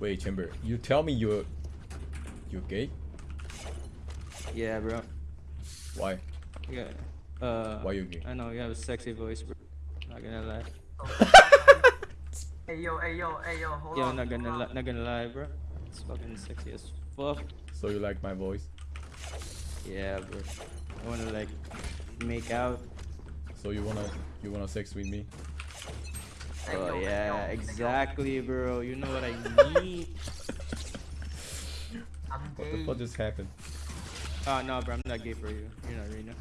Wait, Chamber, you tell me you're you're gay? Yeah, bro. Why? Yeah. Uh, Why you gay? I know you have a sexy voice, bro. Not gonna lie. Hey yo, hey yo, hey yo, hold Yo, on. not gonna hold li- on. not gonna lie, bro. It's fucking sexy as fuck. So you like my voice? Yeah, bro. I wanna like make out. So you wanna you wanna sex with me? Hey, Oh yeah, exactly, bro. You know what I need. I'm What the fuck just happened? Ah, oh no, bro. I'm not gay for you. You're not Rena.